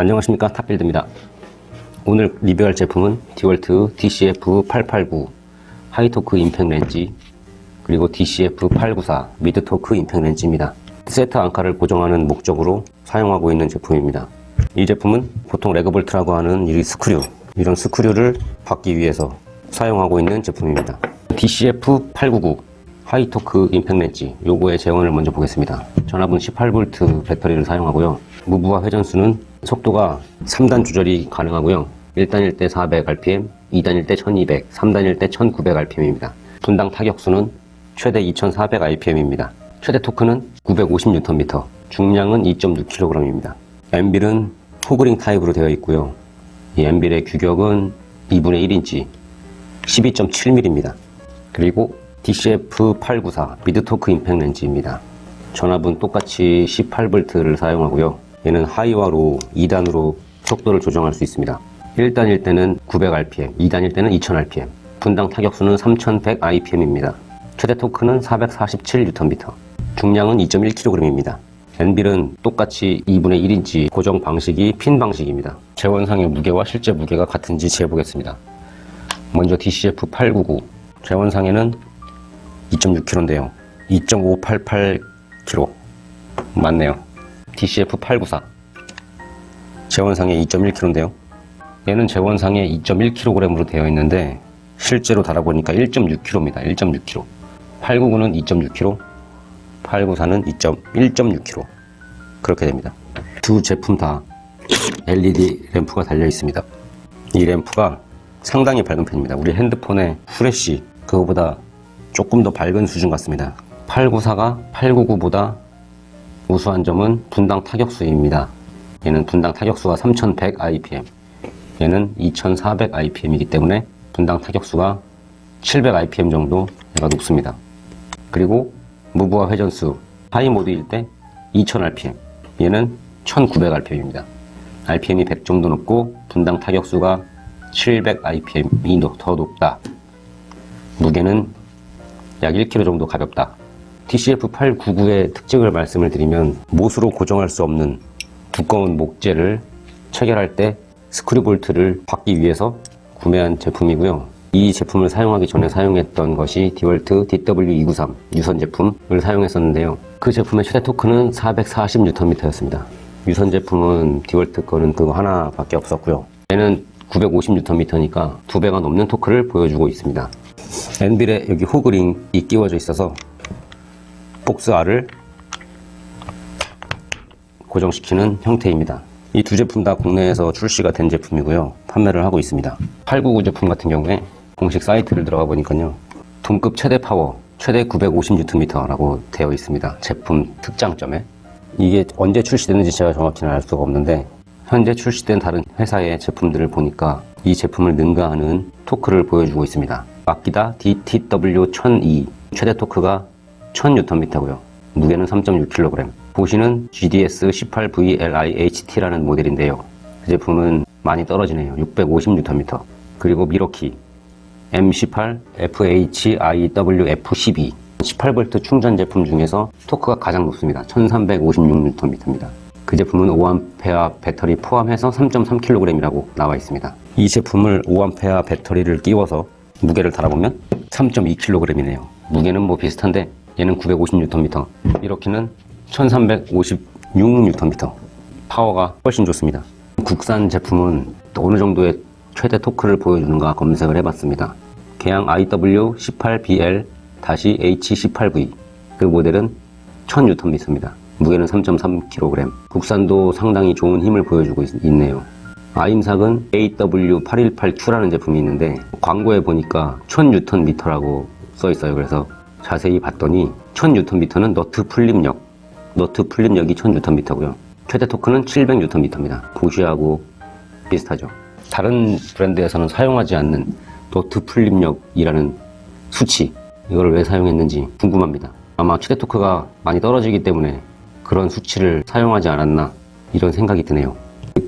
안녕하십니까? 탑빌드입니다. 오늘 리뷰할 제품은 디월트 DCF889 high torque impact wrench 그리고 DCF894 mid torque impact wrench입니다. 세트 앙카를 고정하는 목적으로 사용하고 있는 제품입니다. 이 제품은 보통 래그볼트라고 하는 이 스크류 이런 스크류를 박기 위해서 사용하고 있는 제품입니다. DCF899 high torque impact wrench 요거의 제원을 먼저 보겠습니다. 전압은 18V 배터리를 사용하고요. 무부하 회전수는 속도가 3단 조절이 가능하고요. 1단일 때 400rpm, 2단일 때 1200, 3단일 때 1900rpm입니다. 분당 타격수는 최대 2400rpm입니다. 최대 토크는 950Nm 중량은 2.6kg입니다. anvil은 hog ring 타입으로 되어 있고요. 이 anvil의 규격은 2분의 1인치 12.7mm입니다 그리고 DCF894 mid torque impact wrench입니다. 전압은 똑같이 18V를 사용하고요. 얘는 하이와 로 2단으로 속도를 조정할 수 있습니다. 1단일 때는 900rpm, 2단일 때는 2000rpm, 분당 타격수는 3100rpm입니다. 최대 토크는 447Nm, 중량은 2.1kg입니다. 엔빌은 똑같이 2분의 1인치 고정 방식이 핀 방식입니다. 재원상의 무게와 실제 무게가 같은지 재보겠습니다. 먼저 DCF899 재원상에는 2.6kg인데요 2.588kg 맞네요 DCF894 재원상에 2.1kg인데요. 얘는 재원상에 2.1kg으로 되어 있는데 실제로 달아보니까 1.6kg입니다. 1.6kg 899는 2.6kg 894는 2.1.6kg 그렇게 됩니다. 두 제품 다 LED 램프가 달려 있습니다. 이 램프가 상당히 밝은 편입니다. 우리 핸드폰의 후레쉬 그거보다 조금 더 밝은 수준 같습니다. 894가 899보다 우수한 점은 분당 타격수입니다. 얘는 분당 타격수가 3100 IPM 얘는 2400 IPM이기 때문에 분당 타격수가 700 IPM 정도 얘가 높습니다. 그리고 무브와 회전수 하이 모드일 때 2000 RPM 얘는 1900 RPM입니다. RPM이 100 정도 높고 분당 타격수가 700 RPM이 더 높다. 무게는 약 1kg 정도 가볍다. TCF899의 특징을 말씀을 드리면 못으로 고정할 수 없는 두꺼운 목재를 체결할 때 스크류 볼트를 받기 위해서 구매한 제품이고요. 이 제품을 사용하기 전에 사용했던 것이 디월트 DW293 유선 제품을 사용했었는데요. 그 제품의 최대 토크는 440Nm였습니다. 유선 제품은 디월트 거는 그거 하나밖에 없었고요. 얘는 950Nm니까 두 배가 넘는 토크를 보여주고 있습니다. anvil에 여기 hog ring이 끼워져 있어서 복스알을 고정시키는 형태입니다. 이 두 제품 다 국내에서 출시가 된 제품이고요. 판매를 하고 있습니다. 899 제품 같은 경우에 공식 사이트를 들어가 보니까요. 동급 최대 파워 최대 950Nm라고 되어 있습니다. 제품 특장점에 이게 언제 출시됐는지 제가 정확히는 알 수가 없는데 현재 출시된 다른 회사의 제품들을 보니까 이 제품을 능가하는 토크를 보여주고 있습니다. 아끼다 DTW1002 최대 토크가 1000Nm고요. 무게는 3.6kg. 보시는 GDS18VLIHT라는 모델인데요. 그 제품은 많이 떨어지네요. 650Nm. 그리고 미러키 M18FHIWF12 18V 충전 제품 중에서 토크가 가장 높습니다. 1356Nm입니다. 그 제품은 5A 배터리 포함해서 3.3kg이라고 나와 있습니다. 이 제품을 5A 배터리를 끼워서 무게를 달아보면 3.2kg이네요 무게는 뭐 비슷한데 얘는 950Nm 이렇게는 1356Nm 파워가 훨씬 좋습니다. 국산 제품은 어느 정도의 최대 토크를 보여주는가 검색을 해봤습니다. 개양 IW18BL-H18V 그 모델은 1000Nm입니다. 무게는 3.3kg 국산도 상당히 좋은 힘을 보여주고 있, 네요. 아임삭은 AW818Q라는 제품이 있는데 광고에 보니까 1000Nm라고 써 있어요. 그래서 자세히 봤더니 1000Nm는 너트 풀립력 너트 풀립력이 1000Nm고요. 최대 토크는 700Nm입니다. 보쉬하고 비슷하죠. 다른 브랜드에서는 사용하지 않는 너트 풀립력이라는 수치 이거를 왜 사용했는지 궁금합니다. 아마 최대 토크가 많이 떨어지기 때문에 그런 수치를 사용하지 않았나 이런 생각이 드네요.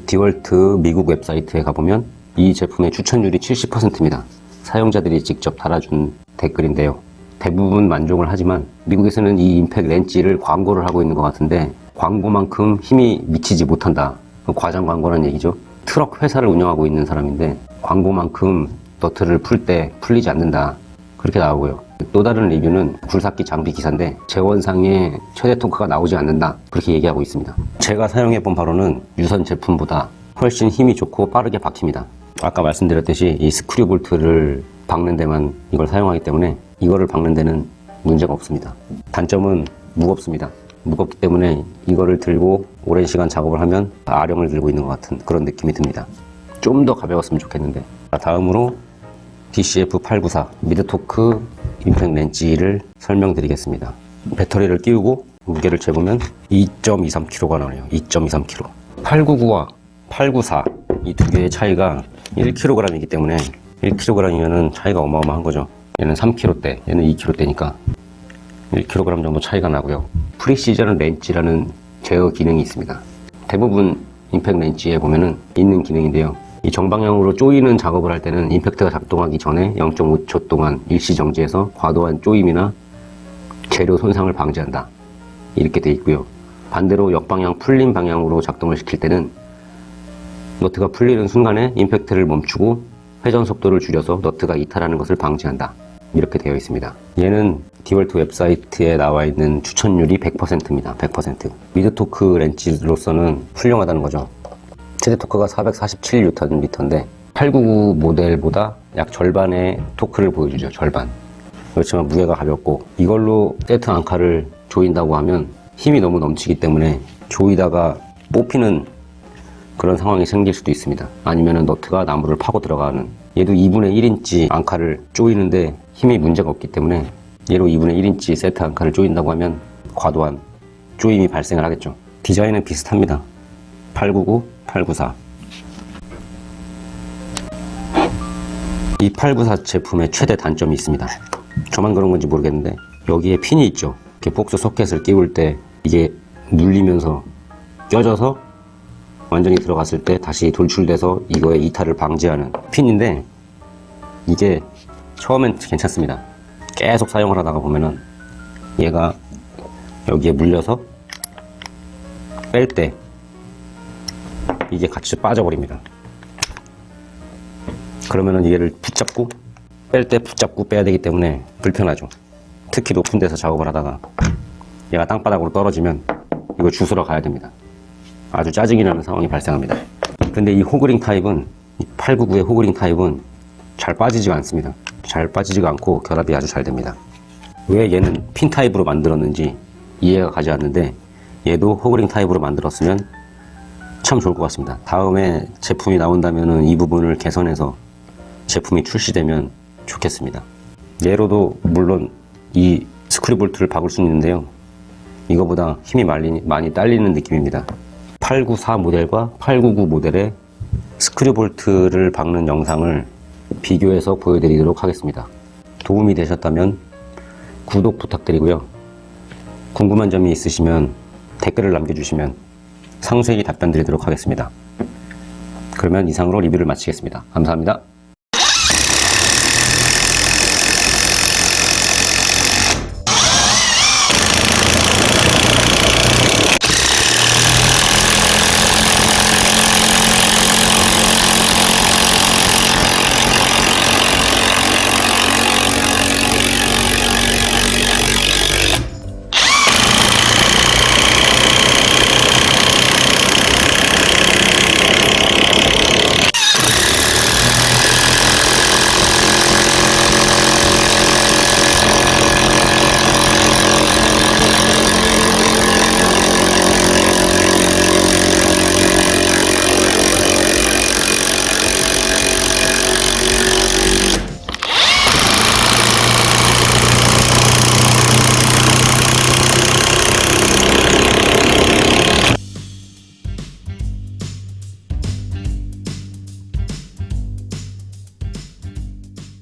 디월트 미국 웹사이트에 가보면 이 제품의 추천율이 70%입니다. 사용자들이 직접 달아준 댓글인데요. 대부분 만족을 하지만 미국에서는 이 임팩 렌치를 광고를 하고 있는 것 같은데 광고만큼 힘이 미치지 못한다 그 과장 광고라는 얘기죠. 트럭 회사를 운영하고 있는 사람인데 광고만큼 너트를 풀 때 풀리지 않는다. 그렇게 나오고요. 또 다른 리뷰는 굴삭기 장비 기사인데 제원상에 최대 토크가 나오지 않는다. 그렇게 얘기하고 있습니다. 제가 사용해 본 바로는 유선 제품보다 훨씬 힘이 좋고 빠르게 박힙니다. 아까 말씀드렸듯이 이 스크류 볼트를 박는 데만 이걸 사용하기 때문에 이거를 박는 데는 문제가 없습니다. 단점은 무겁습니다. 무겁기 때문에 이거를 들고 오랜 시간 작업을 하면 아령을 들고 있는 것 같은 그런 느낌이 듭니다. 좀 더 가벼웠으면 좋겠는데. 자, 다음으로 DCF894 미드토크 임팩 렌치를 설명드리겠습니다. 배터리를 끼우고 무게를 재보면 2.23kg가 나와요. 2.23kg. 899와 894 이 두 개의 차이가 1kg이기 때문에 1kg이면 차이가 어마어마한 거죠. 얘는 3kg대, 얘는 2kg대니까 1kg 정도 차이가 나고요. 프리시전 렌치라는 제어 기능이 있습니다. 대부분 임팩 렌치에 보면은 있는 기능인데요. 이 정방향으로 조이는 작업을 할 때는 임팩트가 작동하기 전에 0.5초 동안 일시 정지해서 과도한 조임이나 재료 손상을 방지한다. 이렇게 돼 있고요. 반대로 역방향 풀린 방향으로 작동을 시킬 때는 너트가 풀리는 순간에 임팩트를 멈추고 회전 속도를 줄여서 너트가 이탈하는 것을 방지한다. 이렇게 되어 있습니다. 얘는 디월트 웹사이트에 나와 있는 추천율이 100%입니다. 100%. mid torque wrench로서는 훌륭하다는 거죠. 최대 토크가 447Nm인데 899 모델보다 약 절반의 토크를 보여주죠. 절반. 그렇지만 무게가 가볍고 이걸로 세트 앙카를 조인다고 하면 힘이 너무 넘치기 때문에 조이다가 뽑히는 그런 상황이 생길 수도 있습니다. 아니면 너트가 나무를 파고 들어가는 얘도 2분의 1인치 앙카를 조이는데 힘이 문제가 없기 때문에 얘로 2분의 1인치 세트 앙카를 조인다고 하면 과도한 조임이 발생을 하겠죠. 디자인은 비슷합니다. 899, 894. 이 894 제품의 최대 단점이 있습니다. 저만 그런 건지 모르겠는데 여기에 핀이 있죠. 이렇게 복수 소켓을 끼울 때 이게 눌리면서 껴져서 완전히 들어갔을 때 다시 돌출돼서 이거의 이탈을 방지하는 핀인데 이게 처음엔 괜찮습니다. 계속 사용을 하다가 보면은 얘가 여기에 물려서 뺄 때 이게 같이 빠져버립니다. 그러면은 얘를 붙잡고 뺄 때 붙잡고 빼야 되기 때문에 불편하죠. 특히 높은 데서 작업을 하다가 얘가 땅바닥으로 떨어지면 이거 줏으러 가야 됩니다. 아주 짜증이 나는 상황이 발생합니다. 근데 이 hog ring 타입은 899의 hog ring 타입은 잘 빠지지가 않습니다. 잘 빠지지가 않고 결합이 아주 잘 됩니다. 왜 얘는 핀 타입으로 만들었는지 이해가 가지 않는데 얘도 hog ring 타입으로 만들었으면 참 좋을 것 같습니다. 다음에 제품이 나온다면 이 부분을 개선해서 제품이 출시되면 좋겠습니다. 얘로도 물론 이 스크류 볼트를 박을 수는 있는데요. 이거보다 힘이 많이 딸리는 느낌입니다. 894 모델과 899 모델의 스크류 볼트를 박는 영상을 비교해서 보여드리도록 하겠습니다. 도움이 되셨다면 구독 부탁드리고요. 궁금한 점이 있으시면 댓글을 남겨주시면 상세히 답변 드리도록 하겠습니다. 그러면 이상으로 리뷰를 마치겠습니다. 감사합니다.